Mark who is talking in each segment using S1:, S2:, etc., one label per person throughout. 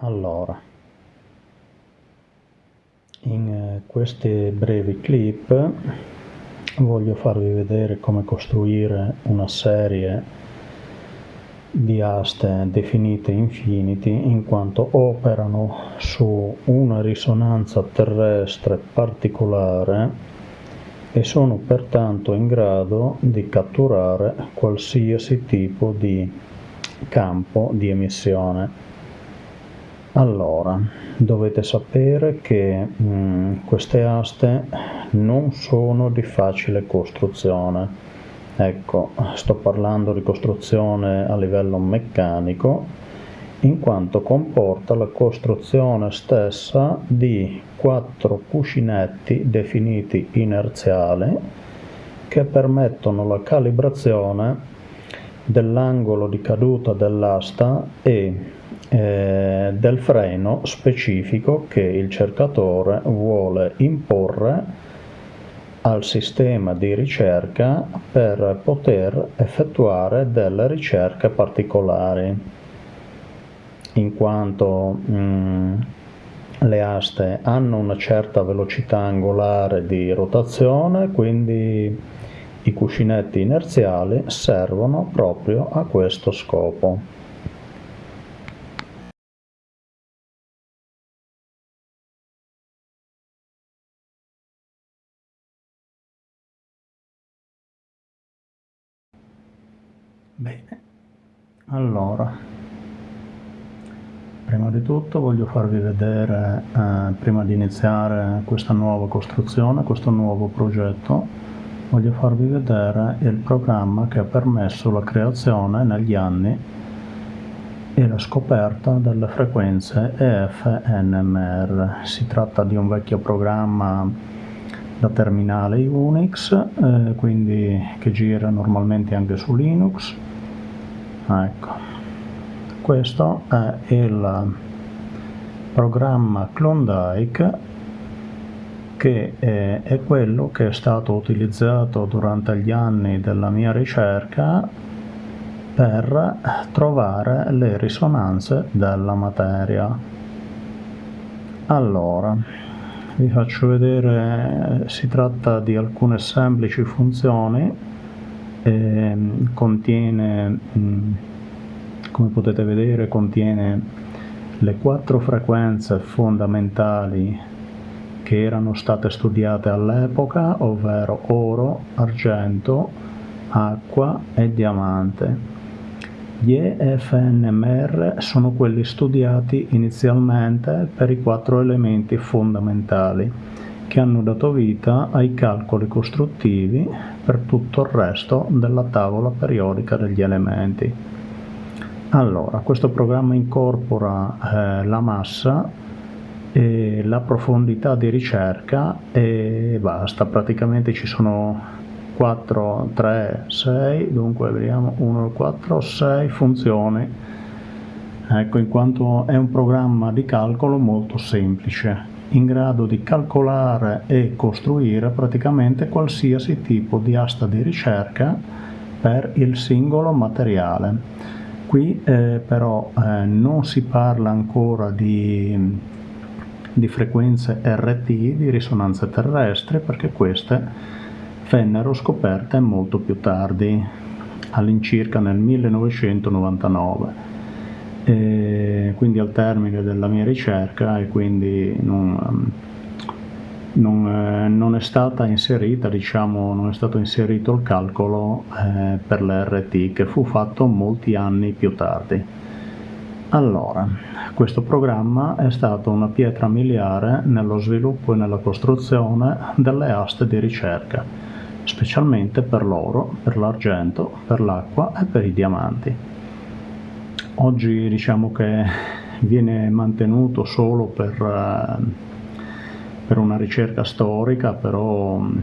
S1: Allora, in eh, questi brevi clip voglio farvi vedere come costruire una serie di aste definite infinity in quanto operano su una risonanza terrestre particolare e sono pertanto in grado di catturare qualsiasi tipo di campo di emissione. Allora, dovete sapere che mh, mm, queste aste non sono di facile costruzione. Ecco, sto parlando di costruzione a livello meccanico, in quanto comporta la costruzione stessa di quattro cuscinetti definiti inerziali che permettono la calibrazione dell'angolo di caduta dell'asta e eh, del freno specifico che il cercatore vuole imporre al sistema di ricerca per poter effettuare delle ricerche particolari in quanto mh, mm, le aste hanno una certa velocità angolare di rotazione quindi i cuscinetti inerziali servono proprio a questo scopo. Allora, prima di tutto voglio farvi vedere, eh, prima di iniziare questa nuova costruzione, questo nuovo progetto, voglio farvi vedere il programma che ha permesso la creazione negli anni e la scoperta delle frequenze EF-NMR. Si tratta di un vecchio programma da terminale Unix, eh, quindi che gira normalmente anche su Linux ecco questo è il programma Klondike che è, è, quello che è stato utilizzato durante gli anni della mia ricerca per trovare le risonanze della materia. Allora, vi faccio vedere, si tratta di alcune semplici funzioni eh, contiene, mm, come potete vedere, contiene le quattro frequenze fondamentali che erano state studiate all'epoca, ovvero oro, argento, acqua e diamante. Gli EFNMR sono quelli studiati inizialmente per i quattro elementi fondamentali che hanno dato vita ai calcoli costruttivi per tutto il resto della tavola periodica degli elementi. Allora, questo programma incorpora eh, la massa e la profondità di ricerca e basta, praticamente ci sono 4, 3, 6, dunque vediamo 1, 4, 6 funzioni, ecco in quanto è un programma di calcolo molto semplice in grado di calcolare e costruire praticamente qualsiasi tipo di asta di ricerca per il singolo materiale. Qui eh, però eh, non si parla ancora di, di frequenze RT, di risonanze terrestri, perché queste vennero scoperte molto più tardi, all'incirca nel 1999 e quindi al termine della mia ricerca e quindi non, non, eh, non è stata inserita, diciamo, non è stato inserito il calcolo eh, per l'RT che fu fatto molti anni più tardi. Allora, questo programma è stato una pietra miliare nello sviluppo e nella costruzione delle aste di ricerca, specialmente per l'oro, per l'argento, per l'acqua e per i diamanti. Oggi diciamo che viene mantenuto solo per, eh, per una ricerca storica, però mm,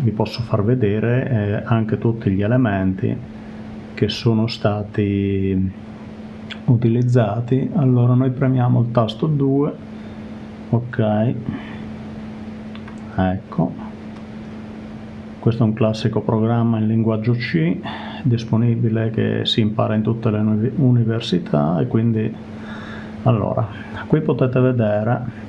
S1: vi posso far vedere eh, anche tutti gli elementi che sono stati utilizzati. Allora noi premiamo il tasto 2, ok, ecco, questo è un classico programma in linguaggio C disponibile che si impara in tutte le università e quindi allora qui potete vedere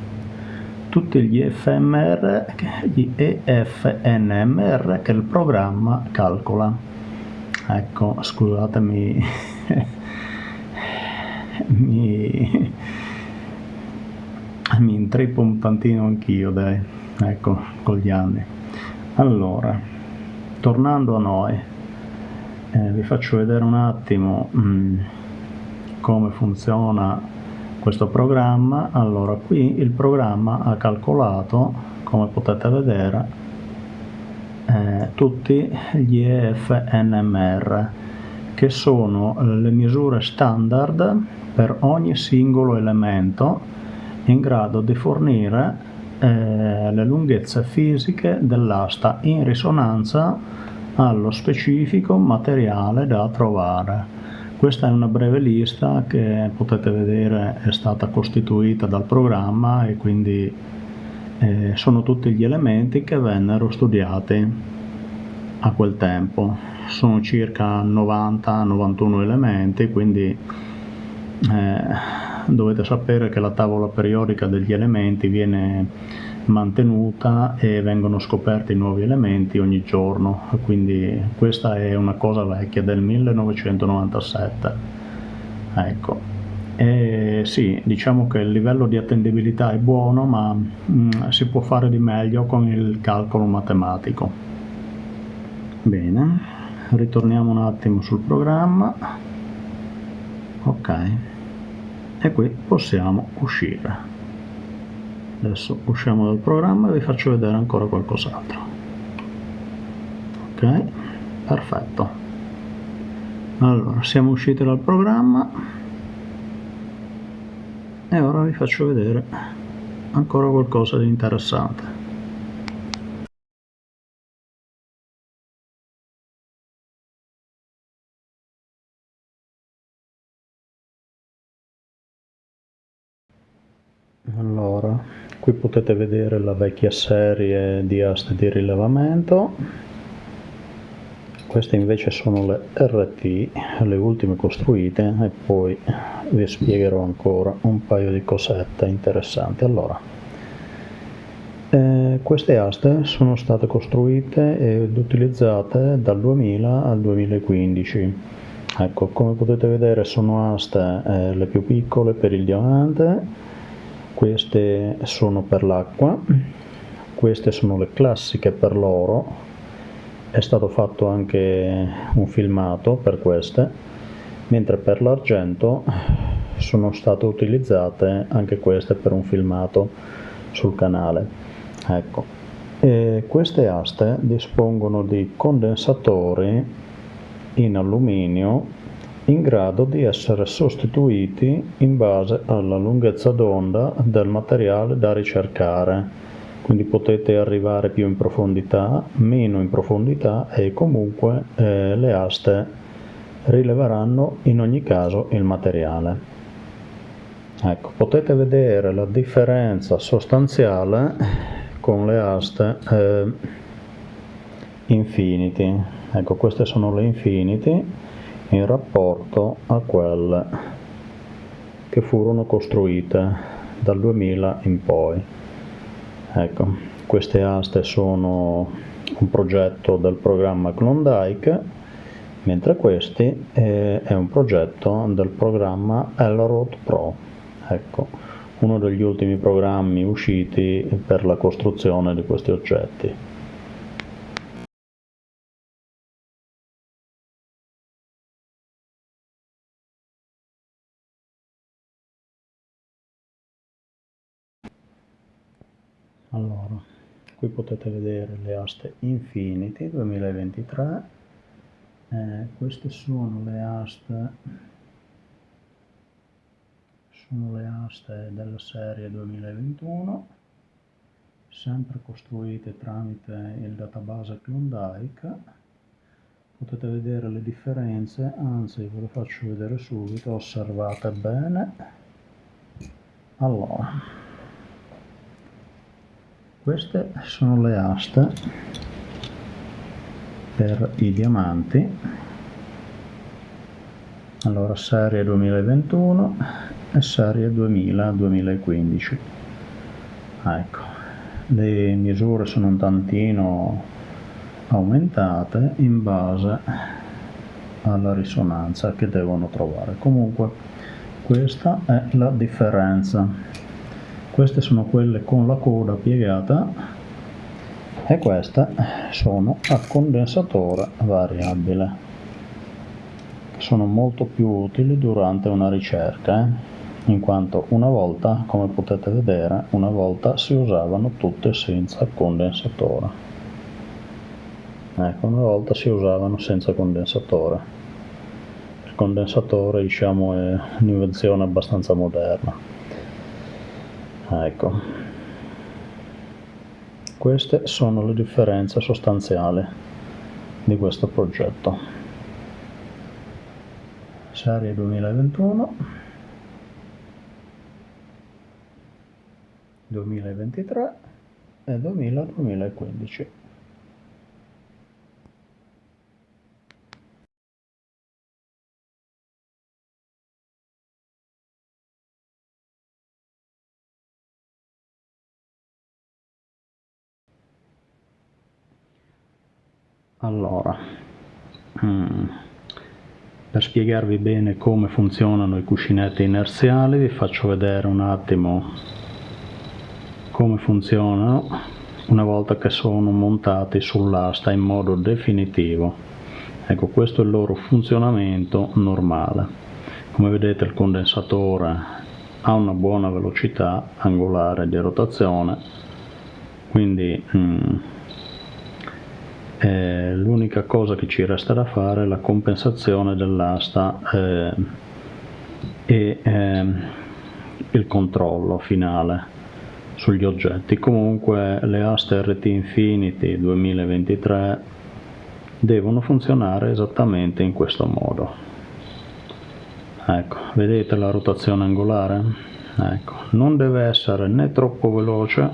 S1: tutti gli FMR, gli EFNMR che il programma calcola. Ecco, scusatemi, mi, mi intrippo un tantino anch'io, dai, ecco, con gli anni. Allora, tornando a noi, eh, vi faccio vedere un attimo mh, mm, come funziona questo programma. Allora qui il programma ha calcolato come potete vedere eh, tutti gli EFNMR che sono le misure standard per ogni singolo elemento in grado di fornire eh, le lunghezze fisiche dell'asta in risonanza allo specifico materiale da trovare questa è una breve lista che potete vedere è stata costituita dal programma e quindi eh, sono tutti gli elementi che vennero studiati a quel tempo. Sono circa 90-91 elementi, quindi eh, dovete sapere che la tavola periodica degli elementi viene mantenuta e vengono scoperti nuovi elementi ogni giorno, quindi questa è una cosa vecchia del 1997. Ecco. E sì, diciamo che il livello di attendibilità è buono, ma mh, mm, si può fare di meglio con il calcolo matematico. Bene, ritorniamo un attimo sul programma. Ok, e qui possiamo uscire adesso usciamo dal programma e vi faccio vedere ancora qualcos'altro. Ok perfetto. Allora siamo usciti dal programma. E ora vi faccio vedere ancora qualcosa di interessante qui potete vedere la vecchia serie di aste di rilevamento queste invece sono le RT, le ultime costruite e poi vi spiegherò ancora un paio di cosette interessanti. Allora, eh, queste aste sono state costruite ed utilizzate dal 2000 al 2015. Ecco, come potete vedere sono aste eh, le più piccole per il diamante, queste sono per l'acqua, queste sono le classiche per l'oro, è stato fatto anche un filmato per queste, mentre per l'argento sono state utilizzate anche queste per un filmato sul canale. Ecco. E queste aste dispongono di condensatori in alluminio in grado di essere sostituiti in base alla lunghezza d'onda del materiale da ricercare quindi potete arrivare più in profondità, meno in profondità e comunque eh, le aste rileveranno in ogni caso il materiale. Ecco, potete vedere la differenza sostanziale con le aste eh, Infinity. Ecco, queste sono le Infinity in rapporto a quelle che furono costruite dal 2000 in poi. Ecco, queste aste sono un progetto del programma Klondike, mentre questi è, un progetto del programma Elrod Pro. Ecco, uno degli ultimi programmi usciti per la costruzione di questi oggetti. Qui potete vedere le aste Infinity 2023 eh, queste sono le aste sono le aste della serie 2021 sempre costruite tramite il database Klondike. Potete vedere le differenze anzi ve le faccio vedere subito osservate bene. Allora queste sono le aste per i diamanti. Allora serie 2021 è serie 2000-2015 ecco le misure sono un tantino aumentate in base alla risonanza che devono trovare. Comunque questa è la differenza queste sono quelle con la coda piegata e queste sono a condensatore variabile sono molto più utili durante una ricerca eh? in quanto una volta come potete vedere una volta si usavano tutte senza condensatore ecco una volta si usavano senza condensatore il condensatore diciamo è un'invenzione abbastanza moderna ecco. Queste sono le differenze sostanziali di questo progetto. Serie 2021 2023 e 2000-2015 allora mm. Per spiegarvi bene come funzionano i cuscinetti inerziali vi faccio vedere un attimo come funzionano una volta che sono montati sull'asta in modo definitivo. Ecco questo è il loro funzionamento normale. Come vedete il condensatore ha una buona velocità angolare di rotazione quindi mm, eh, l'unica cosa che ci resta da fare è la compensazione dell'asta eh, e eh, il controllo finale sugli oggetti. Comunque le aste RT Infinity 2023 devono funzionare esattamente in questo modo. Ecco vedete la rotazione angolare? Ecco non deve essere né troppo veloce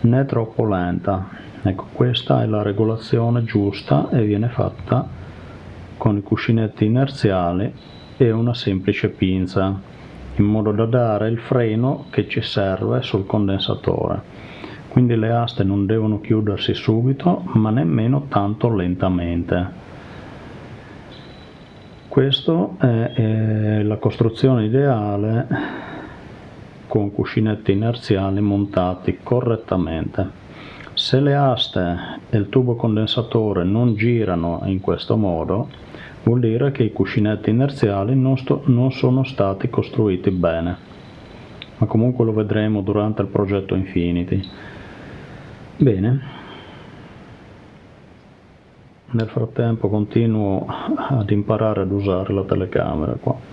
S1: né troppo lenta ecco questa è la regolazione giusta e viene fatta con i cuscinetti inerziali e una semplice pinza in modo da dare il freno che ci serve sul condensatore. Quindi le aste non devono chiudersi subito ma nemmeno tanto lentamente. Questa è, è la costruzione ideale con cuscinetti inerziali montati correttamente se le aste e il tubo condensatore non girano in questo modo, vuol dire che i cuscinetti inerziali non, non sono stati costruiti bene. Ma comunque lo vedremo durante il progetto Infinity. Bene. Nel frattempo continuo ad imparare ad usare la telecamera qua.